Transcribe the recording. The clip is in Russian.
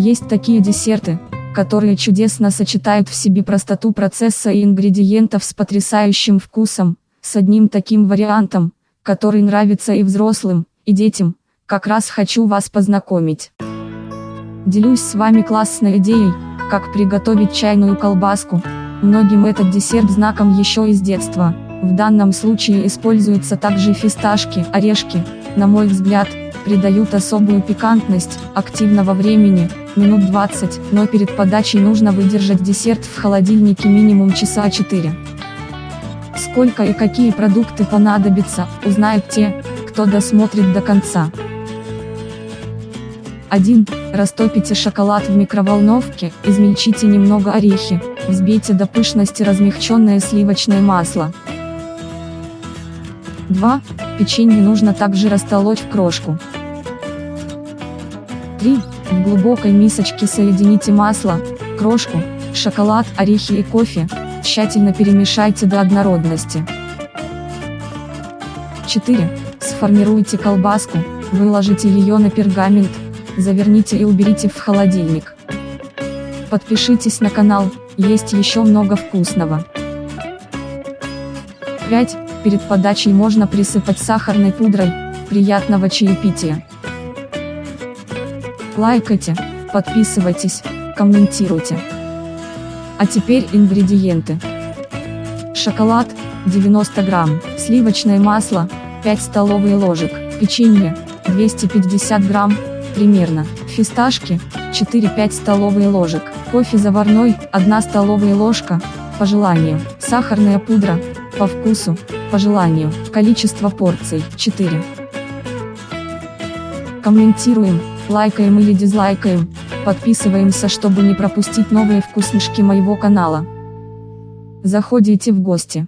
Есть такие десерты, которые чудесно сочетают в себе простоту процесса и ингредиентов с потрясающим вкусом, с одним таким вариантом, который нравится и взрослым, и детям, как раз хочу вас познакомить. Делюсь с вами классной идеей, как приготовить чайную колбаску. Многим этот десерт знаком еще из детства. В данном случае используются также фисташки, орешки, на мой взгляд, придают особую пикантность, активного времени, минут 20, но перед подачей нужно выдержать десерт в холодильнике минимум часа 4. Сколько и какие продукты понадобятся, узнают те, кто досмотрит до конца. 1. Растопите шоколад в микроволновке, измельчите немного орехи, взбейте до пышности размягченное сливочное масло. 2. Печенье нужно также растолочь в крошку. 3. В глубокой мисочке соедините масло, крошку, шоколад, орехи и кофе, тщательно перемешайте до однородности. 4. Сформируйте колбаску, выложите ее на пергамент, заверните и уберите в холодильник. Подпишитесь на канал, есть еще много вкусного. 5. Перед подачей можно присыпать сахарной пудрой, приятного чаепития. Лайкайте, подписывайтесь, комментируйте. А теперь ингредиенты. Шоколад, 90 грамм, сливочное масло, 5 столовые ложек, печенье, 250 грамм, примерно, фисташки, 4-5 столовые ложек, кофе заварной, 1 столовая ложка, по желанию, сахарная пудра, по вкусу, по желанию, количество порций, 4. Комментируем, лайкаем или дизлайкаем, подписываемся, чтобы не пропустить новые вкуснышки моего канала. Заходите в гости.